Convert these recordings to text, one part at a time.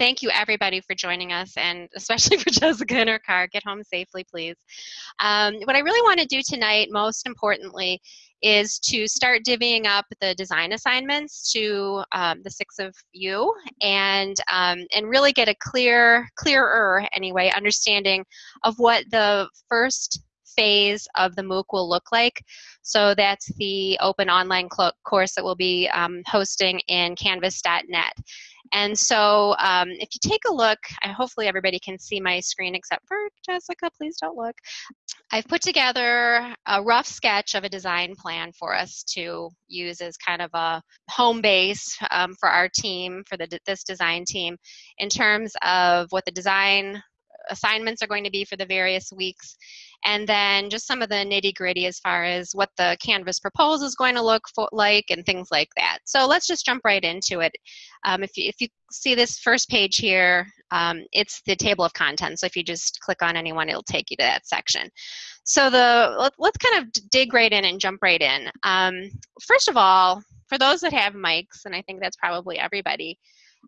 thank you everybody for joining us, and especially for Jessica in her car. Get home safely, please. Um, what I really want to do tonight, most importantly, is to start divvying up the design assignments to um, the six of you and um, and really get a clear clearer anyway understanding of what the first phase of the MOOC will look like. So that's the open online course that we'll be um, hosting in canvas.net. And so um, if you take a look, hopefully everybody can see my screen except for Jessica, please don't look. I've put together a rough sketch of a design plan for us to use as kind of a home base um, for our team, for the, this design team, in terms of what the design assignments are going to be for the various weeks and then just some of the nitty gritty as far as what the canvas proposal is going to look for, like and things like that. So let's just jump right into it. Um, if, you, if you see this first page here, um, it's the table of contents. So if you just click on anyone, it'll take you to that section. So the let, us kind of dig right in and jump right in. Um, first of all, for those that have mics, and I think that's probably everybody,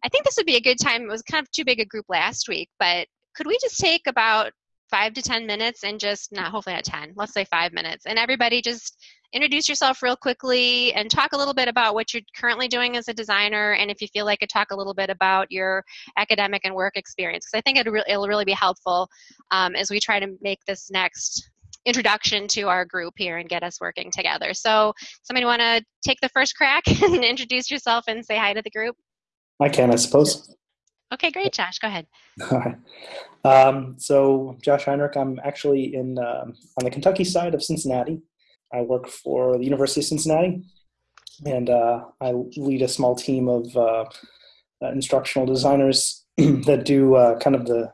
I think this would be a good time. It was kind of too big a group last week, but could we just take about five to 10 minutes and just not hopefully at 10, let's say five minutes. And everybody just introduce yourself real quickly and talk a little bit about what you're currently doing as a designer. And if you feel like it, talk a little bit about your academic and work experience. Because I think it'll, it'll really be helpful um, as we try to make this next introduction to our group here and get us working together. So somebody want to take the first crack and introduce yourself and say hi to the group? I can, I suppose. Okay, great, Josh. Go ahead. Um, so, Josh Heinrich, I'm actually in um, on the Kentucky side of Cincinnati. I work for the University of Cincinnati, and uh, I lead a small team of uh, instructional designers that do uh, kind of the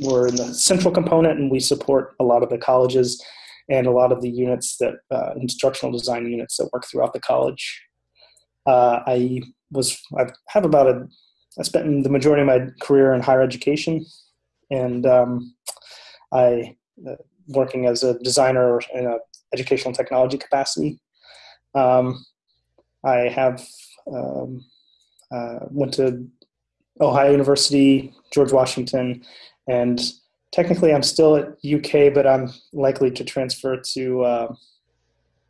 we're in the central component, and we support a lot of the colleges and a lot of the units that uh, instructional design units that work throughout the college. Uh, I was I have about a I spent the majority of my career in higher education, and um, I uh, working as a designer in an educational technology capacity. Um, I have um, uh, went to Ohio University, George Washington, and technically I'm still at UK, but I'm likely to transfer to uh,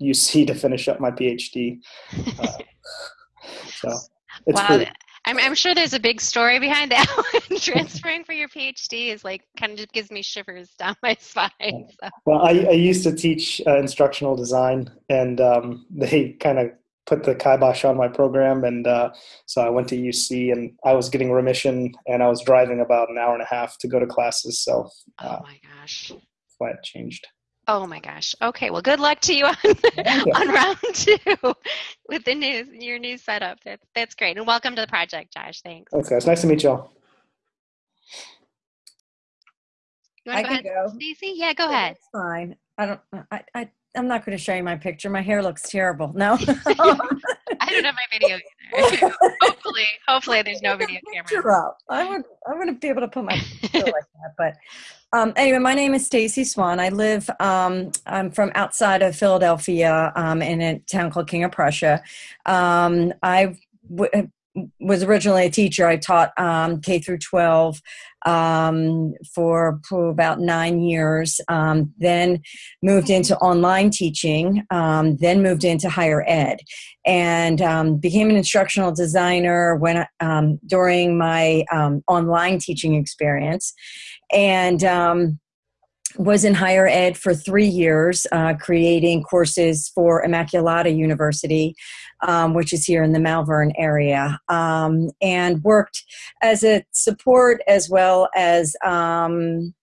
UC to finish up my PhD. Uh, so it's wow. pretty, I'm, I'm sure there's a big story behind that one. Transferring for your PhD is like kind of just gives me shivers down my spine. So. Well, I, I used to teach uh, instructional design, and um, they kind of put the kibosh on my program, and uh, so I went to UC, and I was getting remission, and I was driving about an hour and a half to go to classes. So, uh, oh my gosh, why it changed. Oh my gosh. Okay. Well, good luck to you on, on round two with the new your new setup. That's that's great. And welcome to the project, Josh. Thanks. Okay. It's nice to meet y'all. You want to go ahead, go. Stacy? Yeah, go ahead. It's fine. I don't. I. I I'm not going to show you my picture. My hair looks terrible. No. I don't have my video either. hopefully, hopefully there's no video camera. Up. I would. I wouldn't be able to put my picture like that. But um, anyway, my name is Stacy Swan. I live. Um, I'm from outside of Philadelphia, um, in a town called King of Prussia. Um, I w- was originally a teacher. I taught um, K through 12 um, for, for, about nine years, um, then moved into online teaching, um, then moved into higher ed, and um, became an instructional designer when um, during my online teaching experience, and was in higher ed for three years, uh, creating courses for Immaculata University, um, which is here in the Malvern area, um, and worked as a support as well as um,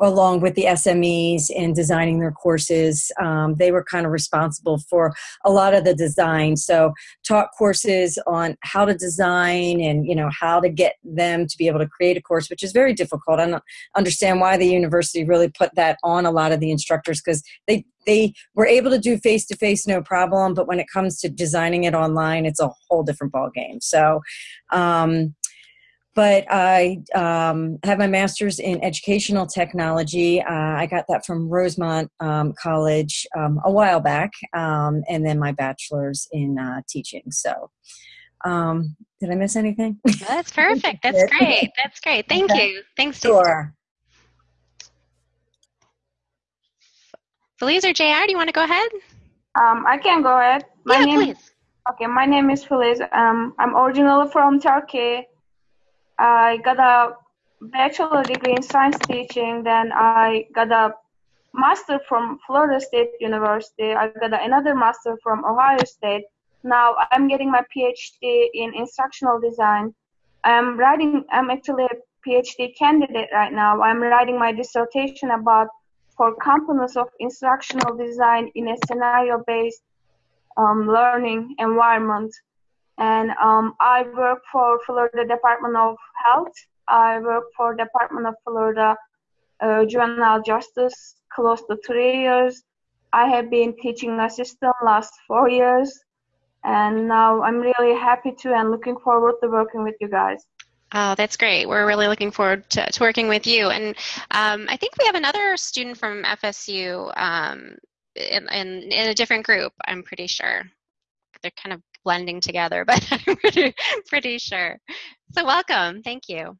along with the SMEs in designing their courses. Um, they were kind of responsible for a lot of the design. So taught courses on how to design and you know how to get them to be able to create a course, which is very difficult. I don't understand why the university really put that on a lot of the instructors because they they were able to do face to face no problem, but when it comes to designing it online, it's a whole different ball game. So. Um, but I um, have my master's in educational technology. Uh, I got that from Rosemont um, College um, a while back, um, and then my bachelor's in uh, teaching. So Um, did I miss anything? That's perfect. That's great. That's great. Thank okay. you. Thanks. Sure. Feliz or JR, do you want to go ahead? Um, I can go ahead. My yeah, name, please. Okay, my name is Feliz. Um, I'm originally from Turkey. I got a bachelor degree in science teaching. Then I got a master from Florida State University. I got another master from Ohio State. Now I'm getting my PhD in instructional design. I'm writing. I'm actually a PhD candidate right now. I'm writing my dissertation about for components of instructional design in a scenario-based um, learning environment. And um, I work for Florida Department of Health. I work for Department of Florida uh, Juvenile Justice close to three years. I have been teaching assistant last four years, and now I'm really happy to and looking forward to working with you guys. Oh, that's great. We're really looking forward to, to working with you. And um, I think we have another student from FSU um, in, in, in, a different group, I'm pretty sure. They're kind of blending together, but I'm pretty, pretty sure. So welcome. Thank you.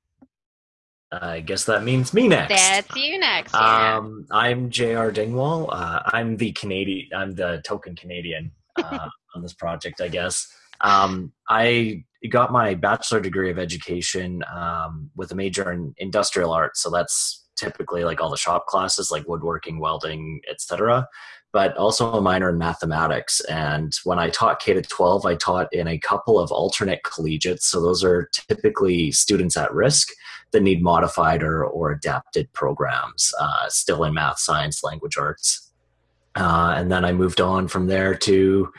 I guess that means me next. That's you next. Yeah. Um, I'm J.R. Dingwall. Uh, I'm the Canadian. I'm the token Canadian uh, on this project, I guess. Um, I got my bachelor degree of education um, with a major in industrial arts. So that's typically like all the shop classes, like woodworking, welding, etc. But also a minor in mathematics. And when I taught K to 12, I taught in a couple of alternate collegiates. So those are typically students at risk that need modified or, or adapted programs, uh, still in math, science, language arts. Uh, and then I moved on from there to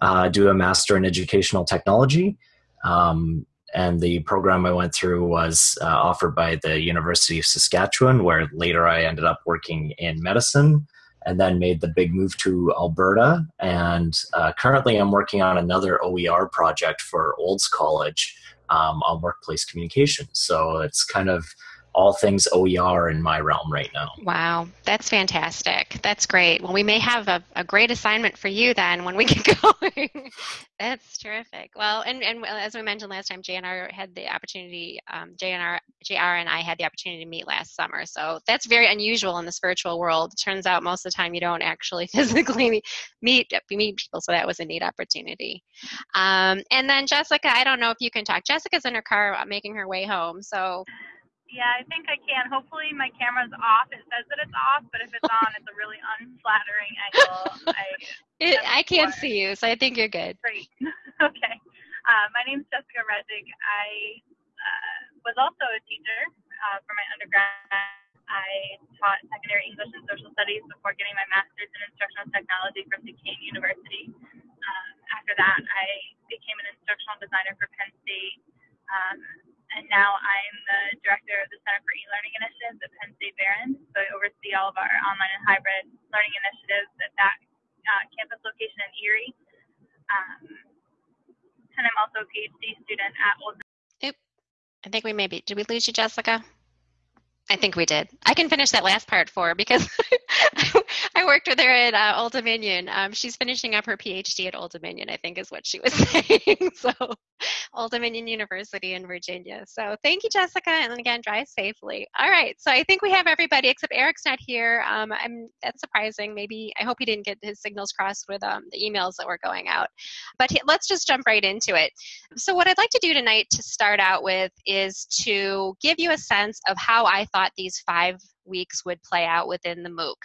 uh, do a master in educational technology. Um, and the program I went through was uh, offered by the University of Saskatchewan, where later I ended up working in medicine and then made the big move to Alberta. And uh, currently I'm working on another OER project for Olds College um, on workplace communication. So it's kind of all things OER in my realm right now. Wow, that's fantastic. That's great. Well, we may have a, a great assignment for you then when we get going. that's terrific. Well, and, and as we mentioned last time, JNR had the opportunity, um, JNR, JR and I had the opportunity to meet last summer. So that's very unusual in this virtual world. It turns out most of the time you don't actually physically meet, meet people, so that was a neat opportunity. Um, and then Jessica, I don't know if you can talk. Jessica's in her car making her way home, so yeah, I think I can. Hopefully my camera's off. It says that it's off, but if it's on, it's a really unflattering angle. I, it, I can't see you, so I think you're good. Great. okay. Uh, my is Jessica Rezig. I uh, was also a teacher uh, for my undergrad. I taught secondary English and social studies before getting my master's in instructional technology from Duquesne University. Um, after that, I became an instructional designer for Penn State. Um, and now I'm the director of the Center for E-Learning Initiatives at Penn State Behrend. So I oversee all of our online and hybrid learning initiatives at that uh, campus location in Erie. Um, and I'm also a PhD student at Old. Oop. I think we maybe did we lose you, Jessica? I think we did. I can finish that last part for because I worked with her at uh, Old Dominion. Um, she's finishing up her PhD at Old Dominion, I think is what she was saying. so, Old Dominion University in Virginia. So, thank you, Jessica, and again, drive safely. All right. So, I think we have everybody except Eric's not here. Um, I'm that's surprising. Maybe I hope he didn't get his signals crossed with um, the emails that were going out. But he, let's just jump right into it. So, what I'd like to do tonight to start out with is to give you a sense of how I thought thought these five weeks would play out within the MOOC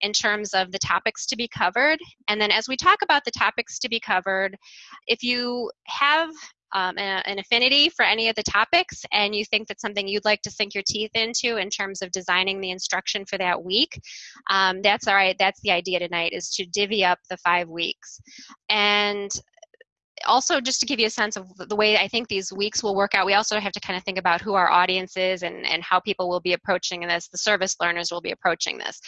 in terms of the topics to be covered. And then as we talk about the topics to be covered, if you have um, an affinity for any of the topics and you think that's something you'd like to sink your teeth into in terms of designing the instruction for that week um, that's all right that's the idea tonight is to divvy up the five weeks and also just to give you a sense of the way I think these weeks will work out, we also have to kind of think about who our audience is and, and how people will be approaching this. The service learners will be approaching this.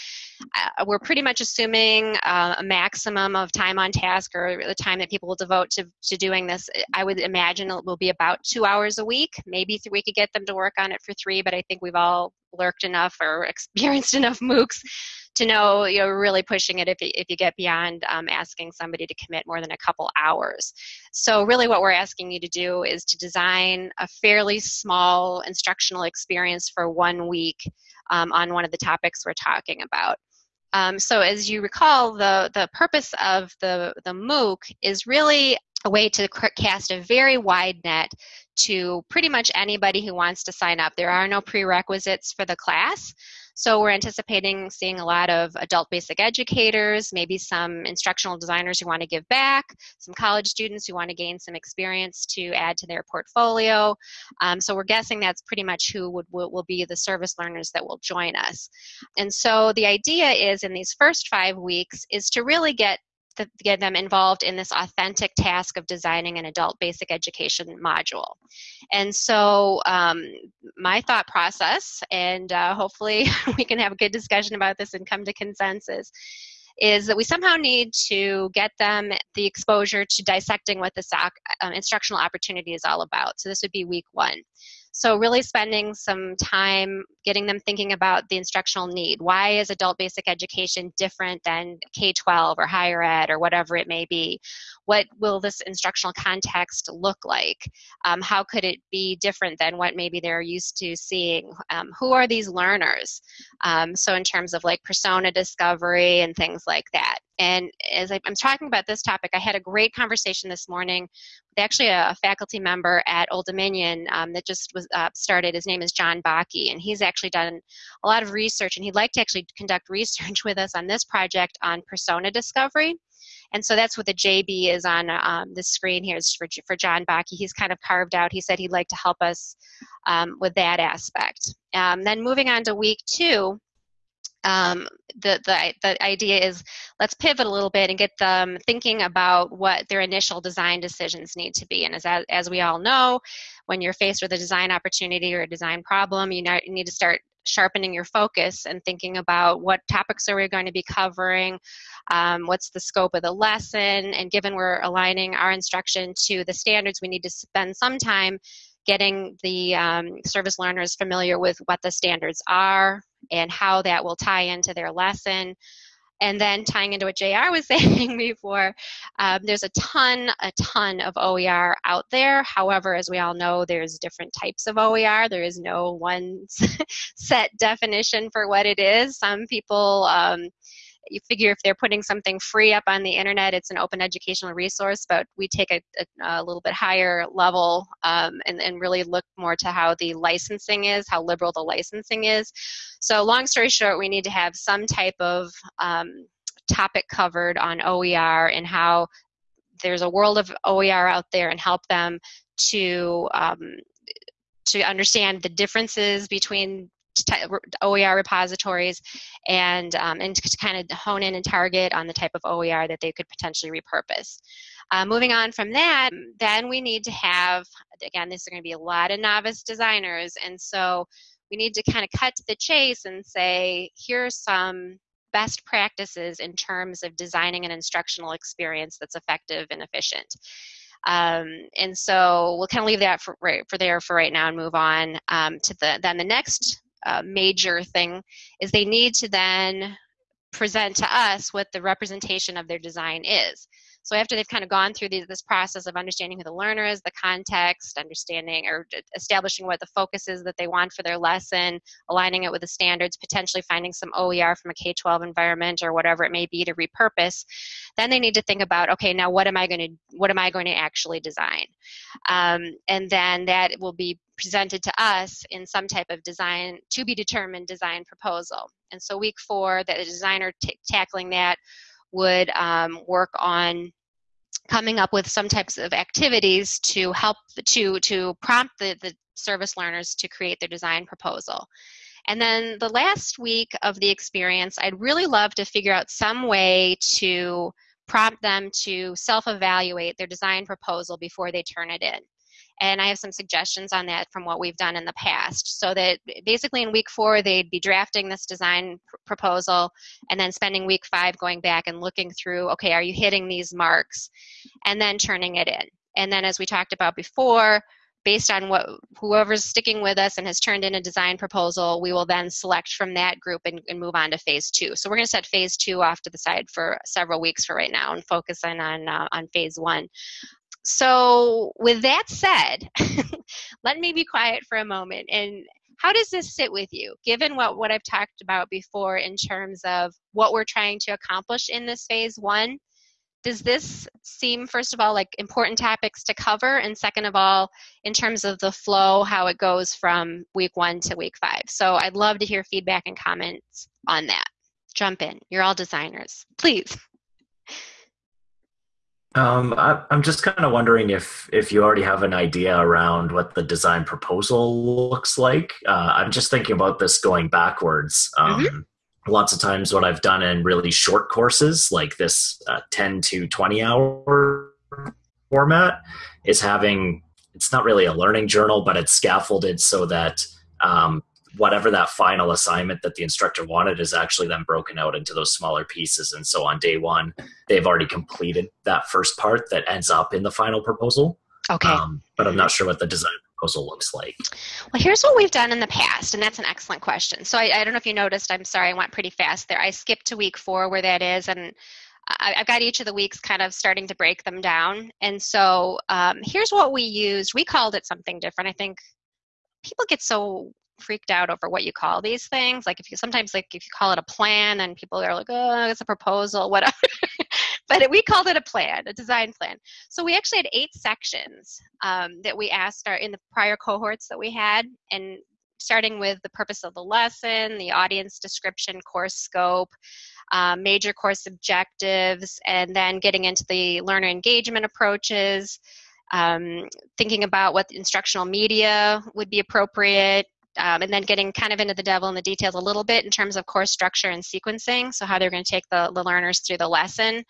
Uh, we're pretty much assuming uh, a maximum of time on task or the time that people will devote to, to doing this. I would imagine it will be about two hours a week. Maybe we could get them to work on it for three, but I think we've all lurked enough or experienced enough MOOCs to know you're really pushing it if you, if you get beyond um, asking somebody to commit more than a couple hours. So really what we're asking you to do is to design a fairly small instructional experience for one week um, on one of the topics we're talking about. Um, so as you recall, the, the purpose of the, the MOOC is really a way to cast a very wide net to pretty much anybody who wants to sign up. There are no prerequisites for the class. So we're anticipating seeing a lot of adult basic educators, maybe some instructional designers who want to give back, some college students who want to gain some experience to add to their portfolio. Um, so we're guessing that's pretty much who would, will, will be the service learners that will join us. And so the idea is in these first five weeks is to really get get them involved in this authentic task of designing an adult basic education module. And so um, my thought process, and uh, hopefully we can have a good discussion about this and come to consensus, is that we somehow need to get them the exposure to dissecting what the SOC um, instructional opportunity is all about. So this would be week one. So really spending some time getting them thinking about the instructional need. Why is adult basic education different than K-12 or higher ed or whatever it may be? What will this instructional context look like? Um, how could it be different than what maybe they're used to seeing? Um, who are these learners? Um, so in terms of like persona discovery and things like that. And as I, am talking about this topic, I had a great conversation this morning with actually a, a faculty member at Old Dominion um, that just was uh, started. His name is John Baaki, and he's actually done a lot of research, and he'd like to actually conduct research with us on this project on persona discovery. And so that's what the JB is on um, the screen here is for, for John Baaki. He's kind of carved out, he said he'd like to help us um, with that aspect. Um, then moving on to week two, um, the, the, the idea is let's pivot a little bit and get them thinking about what their initial design decisions need to be. And as, as we all know, when you're faced with a design opportunity or a design problem, you, need to start sharpening your focus and thinking about what topics are we going to be covering, um, what's the scope of the lesson, and given we're aligning our instruction to the standards, we need to spend some time getting the um, service learners familiar with what the standards are and how that will tie into their lesson. And then tying into what JR was saying before, um, there's a ton, a ton of OER out there. However, as we all know, there's different types of OER. There is no one set definition for what it is. Some people um, you figure if they're putting something free up on the internet, it's an open educational resource, but we take a, a, a little bit higher level um, and, and really look more to how the licensing is, how liberal the licensing is. So long story short, we need to have some type of um, topic covered on OER and how there's a world of OER out there and help them to um, to understand the differences between OER repositories and, um, and to kind of hone in and target on the type of OER that they could potentially repurpose. Uh, moving on from that, then we need to have, again, this is going to be a lot of novice designers, and so we need to kind of cut to the chase and say, here's some best practices in terms of designing an instructional experience that's effective and efficient. Um, and so we'll kind of leave that for, right, for there for right now and move on um, to the then the next uh, major thing is they need to then present to us what the representation of their design is. So after they've kind of gone through this process of understanding who the learner is, the context, understanding or establishing what the focus is that they want for their lesson, aligning it with the standards, potentially finding some OER from a K-12 environment or whatever it may be to repurpose, then they need to think about, okay, now what am I going to what am I going to actually design? Um, and then that will be presented to us in some type of design to be determined design proposal. And so week four, that the designer tackling that would um, work on coming up with some types of activities to help to to prompt the, the service learners to create their design proposal. And then the last week of the experience, I'd really love to figure out some way to prompt them to self-evaluate their design proposal before they turn it in. And I have some suggestions on that from what we've done in the past. So that basically in week four, they'd be drafting this design pr- proposal and then spending week five going back and looking through, okay, are you hitting these marks? And then turning it in. And then as we talked about before, based on what whoever's sticking with us and has turned in a design proposal, we will then select from that group and, and move on to phase two. So we're going to set phase two off to the side for several weeks for right now and focus in on uh, on phase one. So with that said, let me be quiet for a moment and how does this sit with you given what, what i've talked about before in terms of what we're trying to accomplish in this phase one? Does this seem first of all like important topics to cover and second of all in terms of the flow how it goes from week one to week five? So i'd love to hear feedback and comments on that. Jump in. You're all designers. Please um, I, am just kind of wondering if if you already have an idea around what the design proposal looks like. Uh, I'm just thinking about this going backwards. Um, mm-hmm lots of times what I've done in really short courses, like this uh, 10 to 20 hour format, is having it's not really a learning journal, but it's scaffolded so that um, whatever that final assignment that the instructor wanted is actually then broken out into those smaller pieces. And so on day one, they've already completed that first part that ends up in the final proposal. Okay. Um, but I'm not sure what the design proposal looks like? Well, here's what we've done in the past, and that's an excellent question. So I, I don't know if you noticed, I'm sorry, I went pretty fast there. I skipped to week four where that is, and I, have got each of the weeks kind of starting to break them down. And so um, here's what we used. We called it something different. I think people get so freaked out over what you call these things. Like if you sometimes like if you call it a plan and people are like, oh, it's a proposal, whatever. but we called it a plan, a design plan. So we actually had eight sections um, that we asked our in the prior cohorts that we had, and starting with the purpose of the lesson, the audience description, course scope, um, major course objectives, and then getting into the learner engagement approaches. Um, thinking about what instructional media would be appropriate, um, and then getting kind of into the devil in the details a little bit in terms of course structure and sequencing, so how they're going to take the, the learners through the lesson.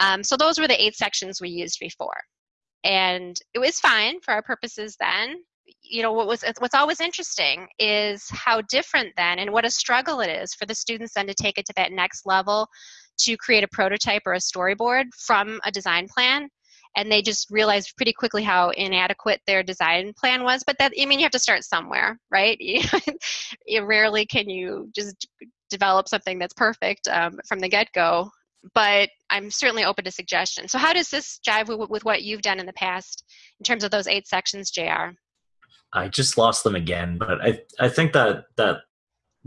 Um, so those were the eight sections we used before. And it was fine for our purposes then. You know, what was what's always interesting is how different then and what a struggle it is for the students then to take it to that next level to create a prototype or a storyboard from a design plan and they just realized pretty quickly how inadequate their design plan was but that i mean you have to start somewhere right? Rarely can you just develop something that's perfect um, from the get-go but i'm certainly open to suggestions. So how does this jive with, with what you've done in the past in terms of those eight sections jr i just lost them again but i i think that that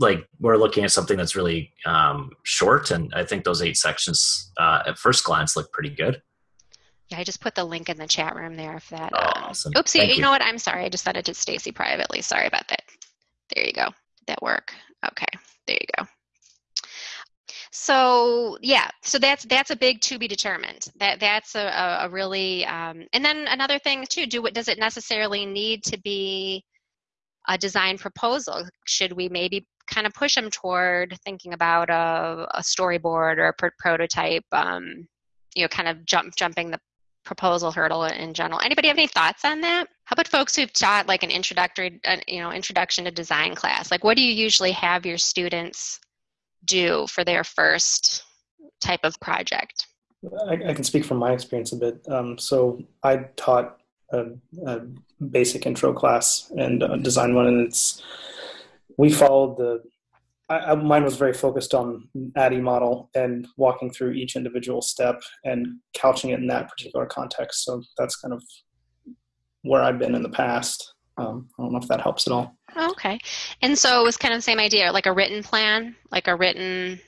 like we're looking at something that's really um, short and i think those eight sections uh, at first glance look pretty good yeah, I just put the link in the chat room there if that. Oh, um, awesome. Oopsie, you, you know what? I'm sorry. I just sent it to Stacy privately. Sorry about that. There you go. That work? Okay, there you go. So yeah, so that's that's a big to be determined. That that's a, a really um, and then another thing too. Do what does it necessarily need to be a design proposal? Should we maybe kind of push them toward thinking about a, a storyboard or a pr- prototype? Um, you know, kind of jump jumping the proposal hurdle in general. Anybody have any thoughts on that? How about folks who've taught like an introductory, uh, you know, introduction to design class? Like, what do you usually have your students do for their first type of project? I, I can speak from my experience a bit. Um, so I taught a, a, basic intro class and design one, and it's we followed the I, mine was very focused on ADDIE model and walking through each individual step and couching it in that particular context. So that's kind of where I've been in the past. Um, I don't know if that helps at all. Okay. And so it was kind of the same idea, like a written plan, like a written,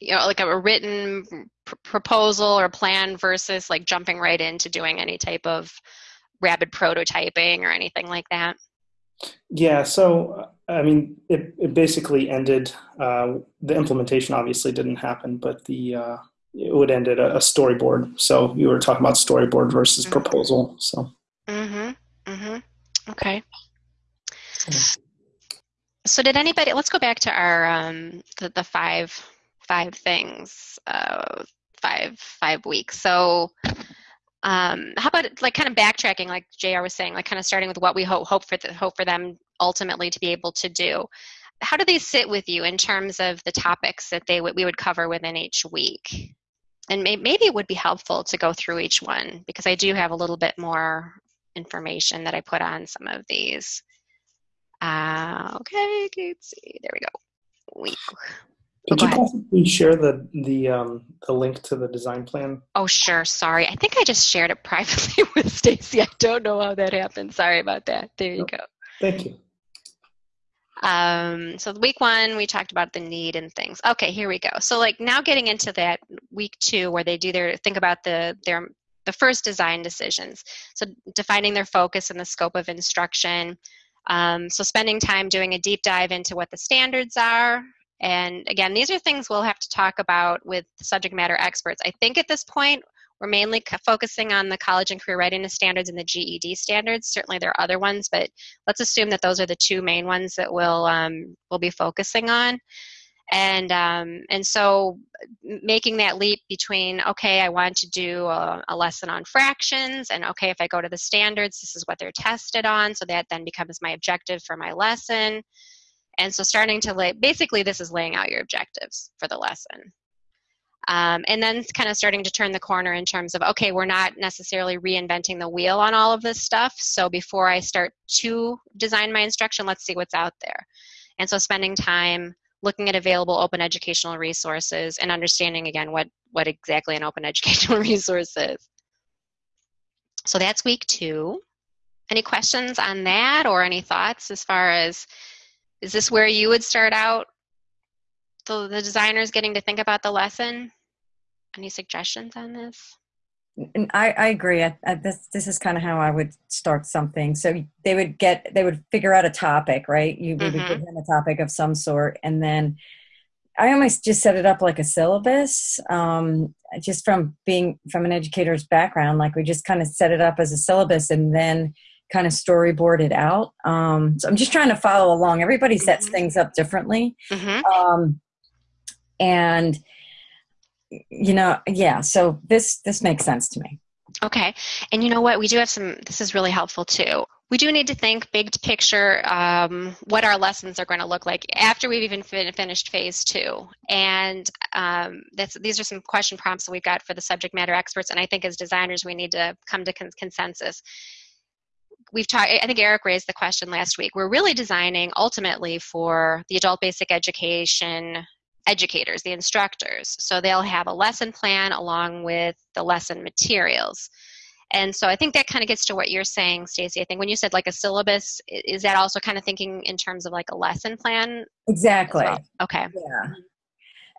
you know, like a, written pr- proposal or plan versus like jumping right into doing any type of rapid prototyping or anything like that. Yeah, so I mean, it, it basically ended. Uh, the implementation obviously didn't happen, but the uh, it would end at a, a, storyboard. So you were talking about storyboard versus mm-hmm. proposal. So. Mhm. Mhm. Okay. So did anybody? Let's go back to our um, the, the five five things, uh, five five weeks. So um, how about like kind of backtracking like jr was saying like kind of starting with what we hope, hope for the, hope for them ultimately to be able to do how do they sit with you in terms of the topics that they w- we would cover within each week and may- maybe it would be helpful to go through each one because i do have a little bit more information that I put on some of these. Uh, okay, let's see. There we go. We, Could you possibly share the the um, the link to the design plan? Oh, sure. Sorry. I think I just shared it privately with Stacy. I don't know how that happened. Sorry about that. There you go. Thank you. Um, so week one, we talked about the need and things. Okay, here we go. So like now getting into that week two, where they do their think about the their the first design decisions. So defining their focus and the scope of instruction. Um, so spending time doing a deep dive into what the standards are. And again, these are things we'll have to talk about with subject matter experts. I think at this point, we're mainly focusing on the college and career readiness standards and the GED standards. Certainly, there are other ones, but let's assume that those are the two main ones that we'll um, we'll be focusing on. And um, and so making that leap between okay, I want to do a, a lesson on fractions, and okay, if I go to the standards, this is what they're tested on. So that then becomes my objective for my lesson. And so starting to lay basically this is laying out your objectives for the lesson. Um, and then kind of starting to turn the corner in terms of okay we're not necessarily reinventing the wheel on all of this stuff. So before i start to design my instruction let's see what's out there. And so spending time looking at available open educational resources and understanding again what what exactly an open educational resource is. So that's week two. Any questions on that or any thoughts as far as is this where you would start out the, the designers getting to think about the lesson any suggestions on this And I, I agree. I, I, this this is kind of how I would start something. So they would get they would figure out a topic, right? You we would give them a topic of some sort, and then I almost just set it up like a syllabus. Um, just from being from an educator's background, like we just kind of set it up as a syllabus, and then kind of storyboard it out. Um, so I'm just trying to follow along. Everybody sets Mhm. things up differently mm-hmm. um, and you know yeah so this this makes sense to me Okay. And you know what? We do have some, this is really helpful too. We do need to think big picture um, what our lessons are going to look like after we've even fin- finished phase two. And um, that's, these are some question prompts that we've got for the subject matter experts. And I think as designers, we need to come to con- consensus. We've talked, I think Eric raised the question last week. We're really designing ultimately for the adult basic education educators, the instructors. So they'll have a lesson plan along with the lesson materials. And so I think that kind of gets to what you're saying, Stacy. I think when you said like a syllabus, is that also kind of thinking in terms of like a lesson plan? exactly well? Okay. yeah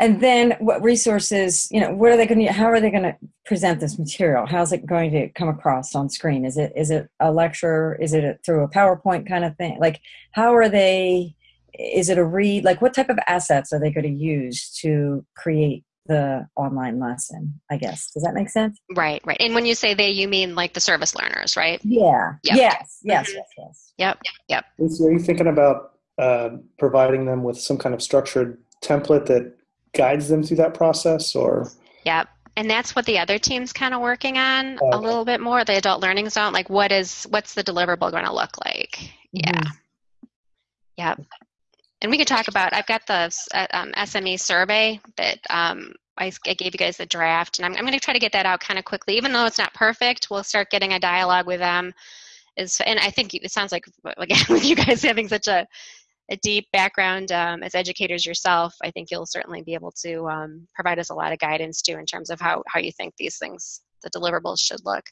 and then what resources you know what are they going to how are they going to present this material how's it going to come across on screen is it is it a lecture is it a, through a powerpoint kind of thing like how are they is it a read like what type of assets are they going to use to create the online lesson i guess does that make sense Right, right. And when you say they, you mean like the service learners, right? yeah Yep. yes yes Mhm. yes yes Yep, yep. Lucy, are you thinking about uh, providing them with some kind of structured template that guides them through that process, or Yep. And that's what the other team's kind of working on a little bit more. The adult learning zone, like what is what's the deliverable going to look like? Yeah. Mhm. Yep. And we could talk about. I've got the uh, um, SME survey that um, I, s- I gave you guys the draft, and I'm, I'm going to try to get that out kind of quickly. Even though it's not perfect, we'll start getting a dialogue with them. Is and I think it sounds like again with you guys having such a a deep background um, as educators yourself, I think you'll certainly be able to um, provide us a lot of guidance too in terms of how, how you think these things, the deliverables should look.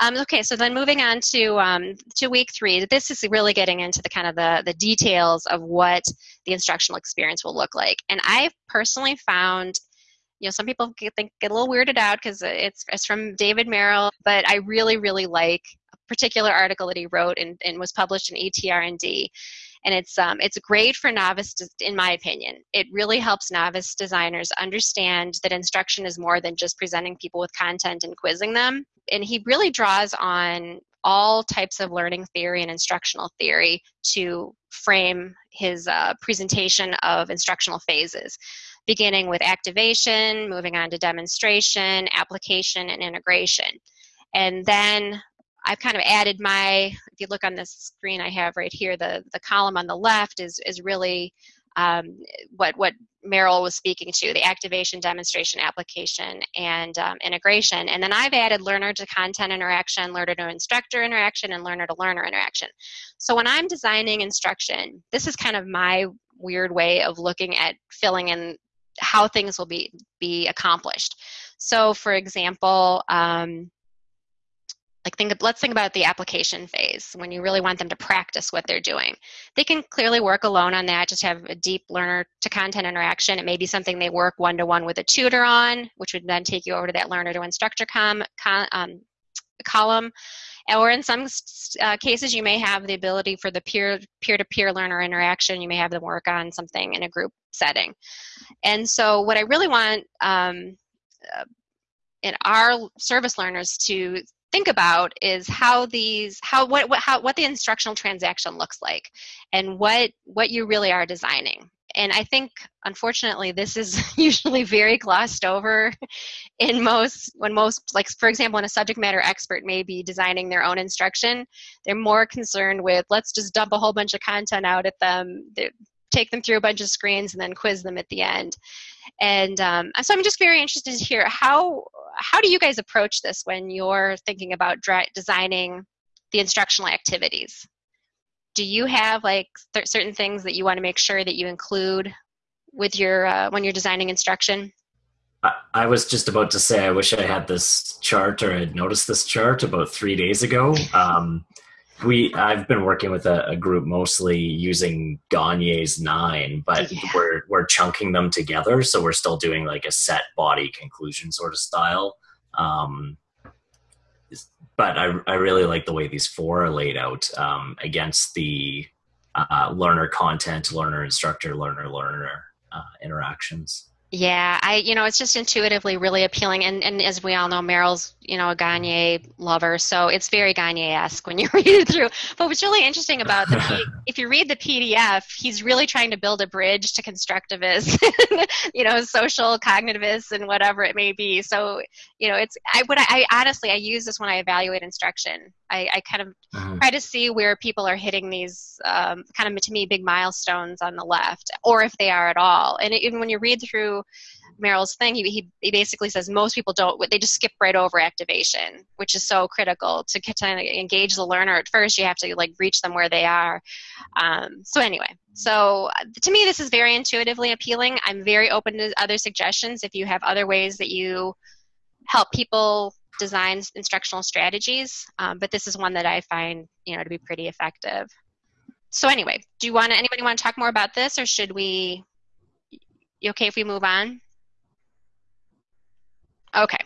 Um, okay, so then moving on to um, to week three, this is really getting into the kind of the, the details of what the instructional experience will look like. And I personally found you know some people get, think, get a little weirded out because it's, it's from david merrill but i really really like a particular article that he wrote and, and was published in ETR&D and it's um, it's great for novice in my opinion. It really helps novice designers understand that instruction is more than just presenting people with content and quizzing them. And he really draws on all types of learning theory and instructional theory to frame his uh, presentation of instructional phases beginning with activation moving on to demonstration application and integration. And then I've kind of added my, if you look on this screen I have right here, the, the column on the left is, is really um, what, what Merrill was speaking to the activation, demonstration, application, and um, integration. And then I've added learner to content interaction, learner to instructor interaction, and learner to learner interaction. So when I'm designing instruction, this is kind of my weird way of looking at filling in how things will be, be accomplished. So, for example, um, like think let's think about the application phase when you really want them to practice what they're doing. They can clearly work alone on that just have a deep learner to content interaction. It may be something they work one-to-one with a tutor on which would then take you over to that learner to instructor com, com um, column. Or in some uh, cases you may have the ability for the peer peer-to-peer learner interaction. You may have them work on something in a group setting. And so what i really want um, uh, in our service learners to think about is how these how what, what how what the instructional transaction looks like and what what you really are designing. And i think unfortunately this is usually very glossed over in most when most like for example when a subject matter expert may be designing their own instruction they're more concerned with let's just dump a whole bunch of content out at them take them through a bunch of screens and then quiz them at the end and um, so i'm just very interested to hear how how do you guys approach this when you're thinking about designing the instructional activities? Do you have like certain things that you want to make sure that you include with your uh, when you're designing instruction? I, I was just about to say I wish I had this chart or had noticed this chart about three days ago. Um, we I've been working with a, a, group mostly using Gagne's nine, but yeah. we're we're chunking them together, so we're still doing like a set body conclusion sort of style. Um, but I I really like the way these four are laid out um, against the uh, learner content, learner instructor, learner learner uh, interactions. Yeah, I you know it's just intuitively really appealing, and and as we all know, Merrill's you know a Gagne lover, so it's very Gagne-esque when you read it through. But what's really interesting about the if you read the PDF, he's really trying to build a bridge to constructivists, you know, social cognitivists, and whatever it may be. So you know, it's I would I, I honestly I use this when I evaluate instruction. I, I kind of mm-hmm. try to see where people are hitting these um, kind of to me big milestones on the left, or if they are at all. And even when you read through Merrill's thing, he, he, he basically says most people don't, they just skip right over activation, which is so critical to, to engage the learner. At first, you have to like reach them where they are. Um, so anyway, so to me, this is very intuitively appealing. I'm very open to other suggestions. If you have other ways that you help people design instructional strategies, um, but this is one that I find, you know, to be pretty effective. So anyway, do you want to, anybody want to talk more about this or should we you okay if we move on? Okay.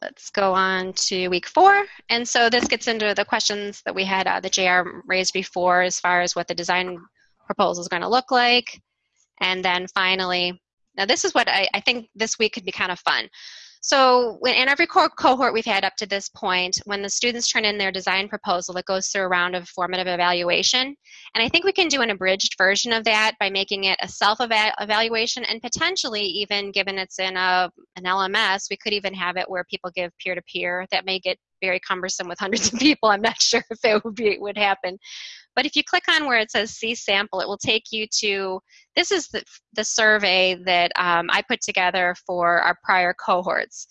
Let's go on to week four. And so this gets into the questions that we had uh, that JR raised before as far as what the design proposal is going to look like. And then finally, now this is what I, I think this week could be kind of fun. So in every co cohort we've had up to this point, when the students turn in their design proposal, it goes through a round of formative evaluation. And I think we can do an abridged version of that by making it a self-evaluation and potentially even given it's in a, an LMS, we could even have it where people give peer-to-peer. -peer. That may get very cumbersome with hundreds of people. I'm not sure if it would be would happen. But if you click on where it says see sample, it will take you to, this is the, the survey that um, I put together for our prior cohorts.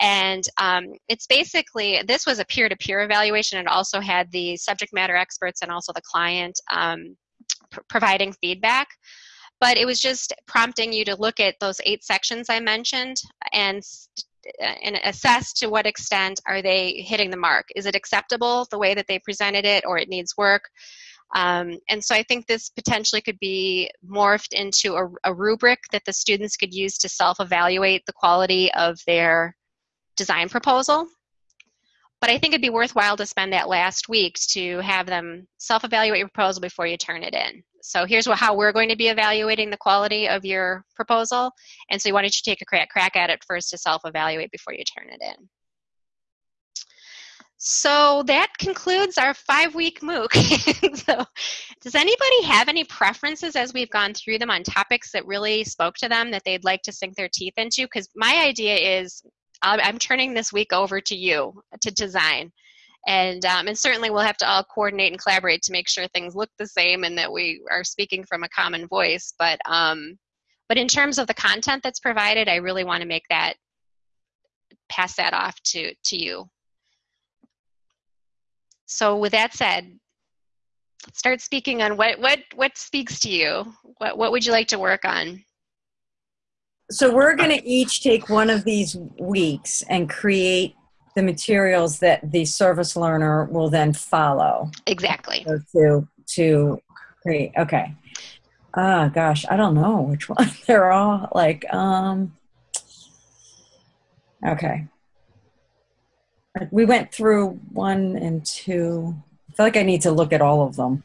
And um, it's basically, this was a peer-to-peer evaluation. It also had the subject matter experts and also the client um, pr providing feedback but it was just prompting you to look at those eight sections I mentioned and and assess to what extent are they hitting the mark. Is it acceptable the way that they presented it, or it needs work? Um, and so I think this potentially could be morphed into a, a rubric that the students could use to self-evaluate the quality of their design proposal. But I think it'd be worthwhile to spend that last week to have them self-evaluate your proposal before you turn it in. So here's what, how we're going to be evaluating the quality of your proposal. And so why don't you take a crack, crack at it first to self-evaluate before you turn it in. So that concludes our five-week MOOC. so does anybody have any preferences as we've gone through them on topics that really spoke to them that they'd like to sink their teeth into? Because my idea is I'm turning this week over to you to design. And, um, and certainly we'll have to all coordinate and collaborate to make sure things look the same and that we are speaking from a common voice. But, um, But in terms of the content that's provided, I really want to make that pass that off to to you. So with that said, let's start speaking on what what what speaks to you. What what would you like to work on? So we're going to each take one of these weeks and create the materials that the service learner will then follow. Exactly. So to to create. Okay. Ah, gosh, I don't know which one. They're all like um. Okay. We went through one and two. I feel like I need to look at all of them.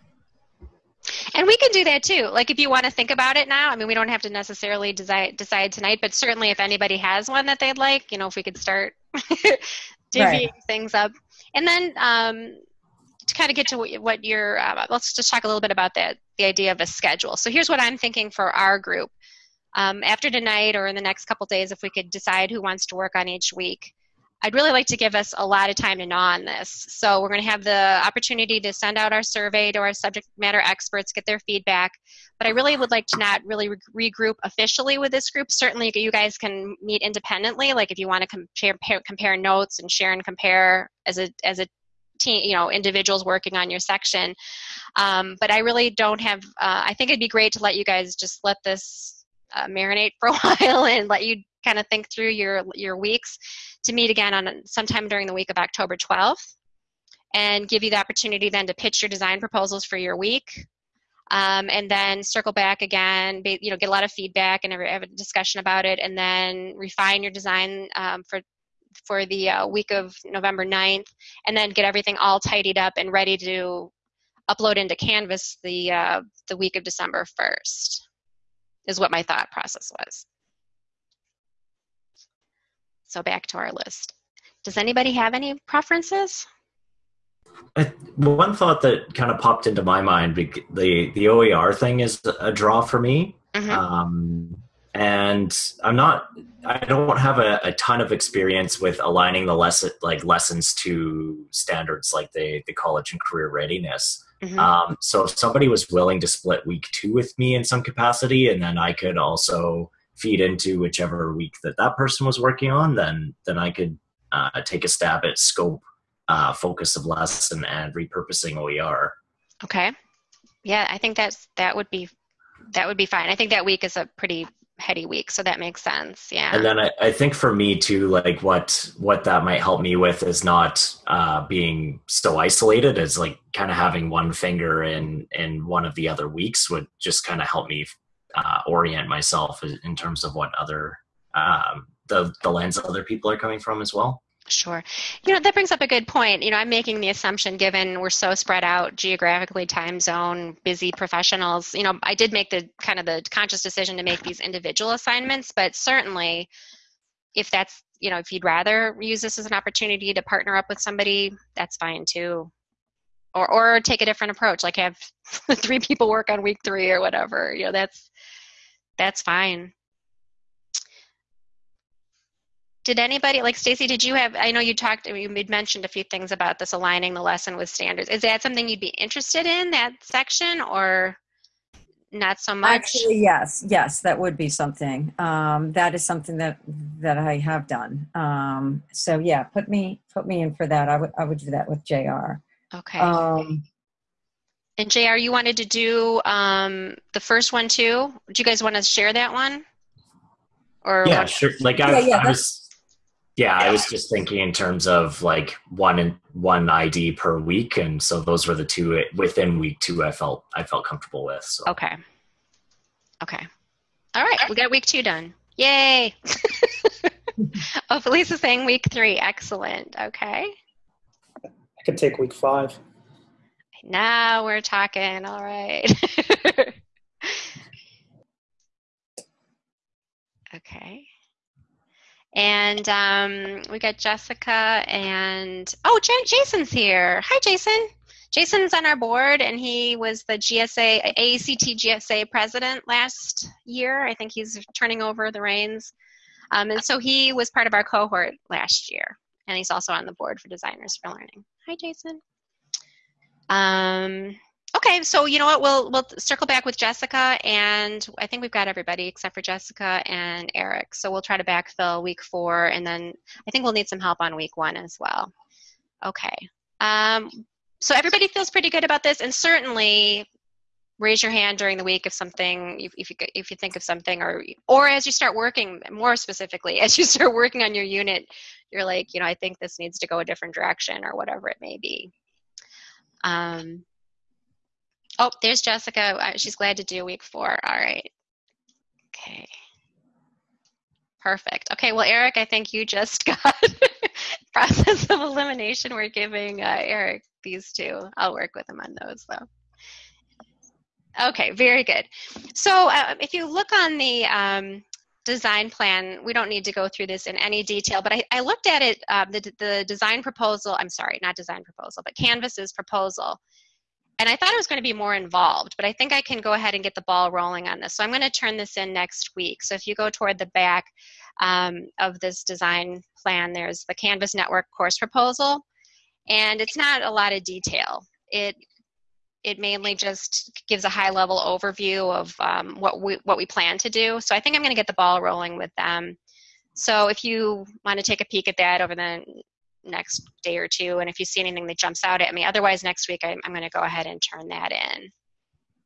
And we can do that too. Like if you want to think about it now, I mean, we don't have to necessarily decide decide tonight, but certainly if anybody has one that they'd like, you know, if we could start divvying right. things up, and then um, to kind of get to what, what you're, uh, let's just talk a little bit about that, the idea of a schedule. So here's what I'm thinking for our group. Um, after tonight or in the next couple days, if we could decide who wants to work on each week, I'd really like to give us a lot of time to gnaw on this. So we're going to have the opportunity to send out our survey to our subject matter experts, get their feedback. But I really would like to not really re- regroup officially with this group. Certainly, you guys can meet independently. Like if you want to compare compare notes and share and compare as a as a team, you know, individuals working on your section. Um, but I really don't have. Uh, I think it'd be great to let you guys just let this uh, marinate for a while and let you kind of think through your your weeks to meet again on sometime during the week of October 12th and give you the opportunity then to pitch your design proposals for your week. Um, and then circle back again, be, you know, get a lot of feedback and have a discussion about it, and then refine your design um, for for the uh, week of November 9th, and then get everything all tidied up and ready to upload into Canvas the uh, the week of December 1st. Is what my thought process was. So back to our list. Does anybody have any preferences? I, one thought that kind of popped into my mind, the the OER thing is a draw for me. Mm-hmm. Um, and I'm not, I don't have a, a, ton of experience with aligning the lesson, like lessons to standards like the, the college and career readiness. Mm-hmm. Um, so if somebody was willing to split week two with me in some capacity, and then I could also feed into whichever week that that person was working on, then then I could uh, take a stab at scope, uh, focus of lesson, and repurposing OER. Okay, yeah, I think that's that would be that would be fine. I think that week is a pretty heady week, so that makes sense. Yeah. And then I, I think for me too, like what what that might help me with is not uh, being so isolated as like kind of having one finger in in one of the other weeks would just kind of help me uh, orient myself in terms of what other um, the the lens other people are coming from as well. Sure. You know, that brings up a good point. You know, I'm making the assumption, given we're so spread out geographically, time zone, busy professionals, you know, I did make the kind of the conscious decision to make these individual assignments, but certainly if that's, you know, if you'd rather use this as an opportunity to partner up with somebody, that's fine too. Or, or take a different approach, like have three people work on week three or whatever. You know, that's that's fine. Did anybody like Stacy? Did you have? I know you talked. You mentioned a few things about this aligning the lesson with standards. Is that something you'd be interested in that section, or not so much? Actually, yes, yes, that would be something. Um, that is something that that I have done. Um, so yeah, put me put me in for that. I would I would do that with Jr. Okay. Um, and JR, you wanted to do um, the first one too. Do you guys want to share that one? Or yeah, what? sure. Like I, yeah, yeah, I was, yeah, I was just thinking in terms of like one and one ID per week, and so those were the two within week two. I felt I felt comfortable with. So. Okay. Okay. All right, we got week two done. Yay! oh, Felicia's saying week three. Excellent. Okay. Could take week five. Now we're talking. All right. okay. And um, we got Jessica and oh, J- Jason's here. Hi, Jason. Jason's on our board, and he was the GSA AECT GSA president last year. I think he's turning over the reins, um, and so he was part of our cohort last year, and he's also on the board for Designers for Learning. Hi, Jason. Um, okay, so you know what? We'll we'll circle back with Jessica, and I think we've got everybody except for Jessica and Eric. So we'll try to backfill week four, and then I think we'll need some help on week one as well. Okay. Um, so everybody feels pretty good about this, and certainly raise your hand during the week if something if, if you if you think of something or or as you start working more specifically as you start working on your unit you're like you know i think this needs to go a different direction or whatever it may be. Um, oh there's jessica. Uh, she's glad to do week four. All right. Okay. Perfect. Okay well eric i think you just got process of elimination. We're giving uh, eric these two. I'll work with him on those though Okay, very good. So uh, if you look on the um, design plan, we don't need to go through this in any detail, but I, I looked at it, uh, the, the design proposal, I'm sorry, not design proposal, but Canvas's proposal, and I thought it was going to be more involved, but I think I can go ahead and get the ball rolling on this. So I'm going to turn this in next week. So if you go toward the back um, of this design plan, there's the Canvas Network course proposal, and it's not a lot of detail. It it mainly just gives a high level overview of um, what we what we plan to do. So I think I'm going to get the ball rolling with them. So if you want to take a peek at that over the next day or two, and if you see anything that jumps out at me, otherwise next week I'm, I'm going to go ahead and turn that in.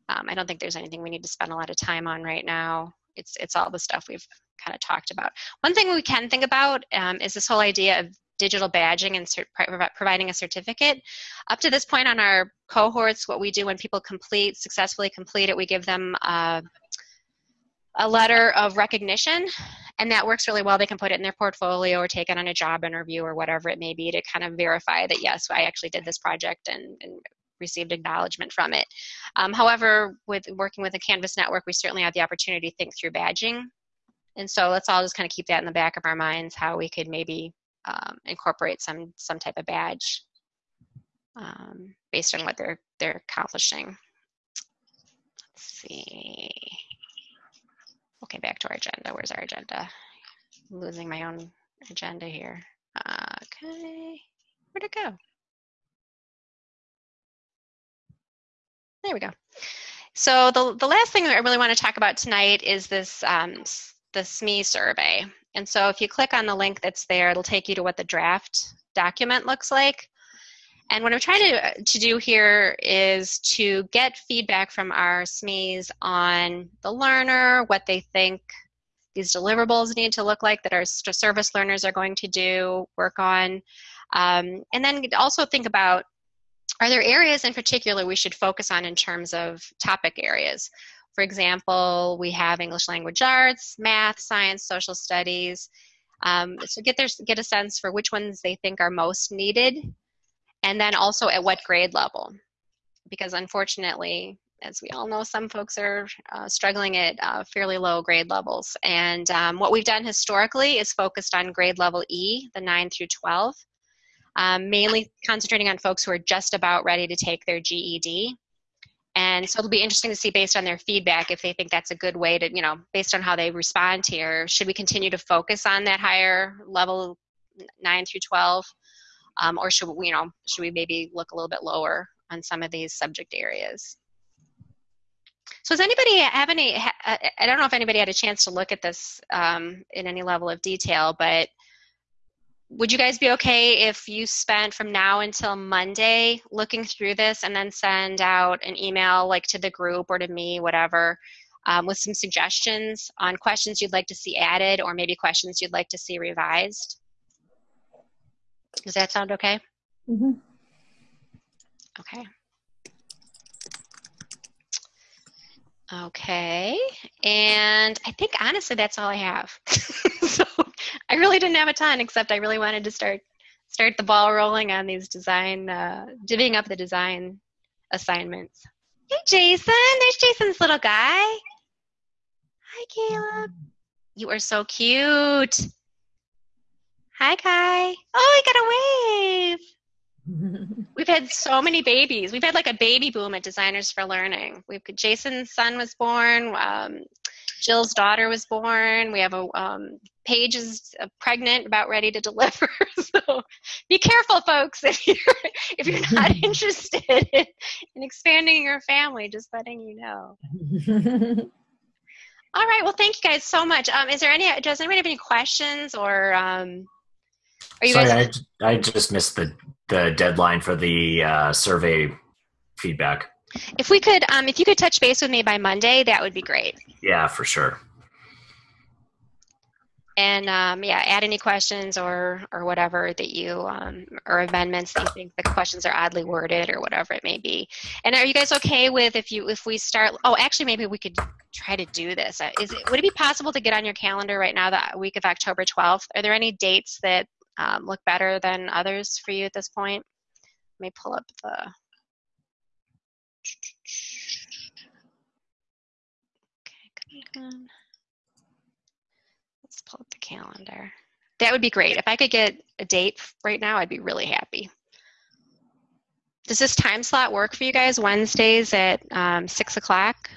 Um, I don't think there's anything we need to spend a lot of time on right now. It's it's all the stuff we've kind of talked about. One thing we can think about um, is this whole idea of digital badging and cert- providing a certificate. Up to this point on our cohorts, what we do when people complete, successfully complete it, we give them uh, a letter of recognition and that works really well. They can put it in their portfolio or take it on a job interview or whatever it may be to kind of verify that yes i actually did this project and, and received acknowledgement from it. Um, however with working with the canvas network we certainly have the opportunity to think through badging. And so let's all just kind of keep that in the back of our minds how we could maybe um, incorporate some some type of badge um, based on what they're they're accomplishing. Let's see. Okay, back to our agenda. Where's our agenda? I'm losing my own agenda here. Okay, where'd it go? There we go. So the, the last thing that I really want to talk about tonight is this um, the SME survey. And so if you click on the link that's there, it'll take you to what the draft document looks like. And what I'm trying to, to do here is to get feedback from our SMEs on the learner, what they think these deliverables need to look like that our service learners are going to do, work on. Um, and then also think about, are there areas in particular we should focus on in terms of topic areas? For example, we have English language arts, math, science, social studies. Um, so get their, get a sense for which ones they think are most needed, and then also at what grade level. Because unfortunately, as we all know, some folks are uh, struggling at uh, fairly low grade levels. And um, what we've done historically is focused on grade level E, the 9 through 12, um, mainly concentrating on folks who are just about ready to take their GED. And so it'll be interesting to see based on their feedback if they think that's a good way to, you know, based on how they respond here, should we continue to focus on that higher level 9 through 12? Um, or should we, you know, should we maybe look a little bit lower on some of these subject areas? So does anybody have any, I don't know if anybody had a chance to look at this um, in any level of detail, but would you guys be okay if you spent from now until Monday looking through this and then send out an email like to the group or to me, whatever, um, with some suggestions on questions you'd like to see added or maybe questions you'd like to see revised? Does that sound okay? Mm-hmm. Okay. Okay, and I think honestly that's all I have. so I really didn't have a ton, except I really wanted to start start the ball rolling on these design, uh, divvying up the design assignments. Hey, Jason, there's Jason's little guy. Hi, Caleb. You are so cute. Hi, Kai. Oh, I got a wave. We've had so many babies. We've had like a baby boom at Designers for Learning. We've Jason's son was born. Um, Jill's daughter was born. We have a um, Paige is uh, pregnant, about ready to deliver. so be careful, folks, if you're if you're not interested in, in expanding your family. Just letting you know. All right. Well, thank you guys so much. Um, is there any? Does anybody have any questions or? Um, are you Sorry, guys? I, I just missed the the deadline for the uh, survey feedback. If we could, um, if you could touch base with me by Monday, that would be great. Yeah, for sure. And um, yeah, add any questions or or whatever that you um, or amendments that you think the questions are oddly worded or whatever it may be. And are you guys okay with if you if we start? Oh, actually, maybe we could try to do this. Uh, is it would it be possible to get on your calendar right now the week of October twelfth? Are there any dates that um, look better than others for you at this point? Let me pull up the. Let's pull up the calendar. That would be great. If I could get a date right now, I'd be really happy. Does this time slot work for you guys? Wednesdays at um, 6 o'clock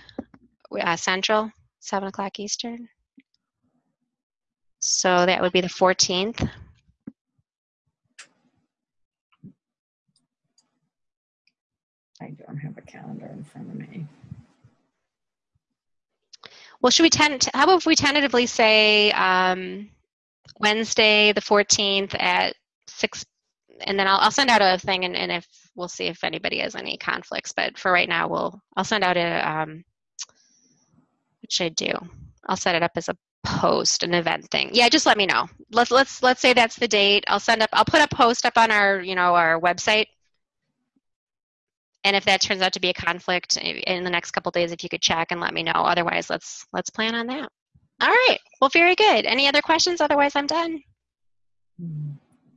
uh, Central, 7 o'clock Eastern? So that would be the 14th. I don't have a calendar in front of me. Well, should we tend? How about if we tentatively say um, Wednesday, the 14th at six, and then I'll, I'll send out a thing, and, and, if we'll see if anybody has any conflicts. But for right now, we'll I'll send out a um, what should I do? I'll set it up as a post, an event thing. Yeah, just let me know. Let's let's let's say that's the date. I'll send up. I'll put a post up on our you know our website and if that turns out to be a conflict in the next couple days if you could check and let me know. Otherwise let's let's plan on that. All right. Well very good. Any other questions? Otherwise i'm done.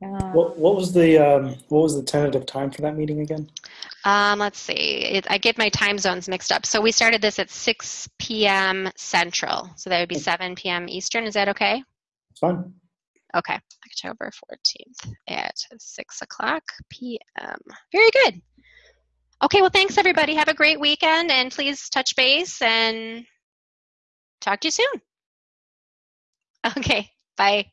What, what was the um, what was the tentative time for that meeting again? Um, let's see. It, i get my time zones mixed up. So we started this at 6 p.m central. So that would be 7 p.m eastern. Is that okay? It's fine. Okay. October 14th at 6 o'clock p.m very good Okay, well, thanks everybody. Have a great weekend and please touch base and talk to you soon. Okay, bye.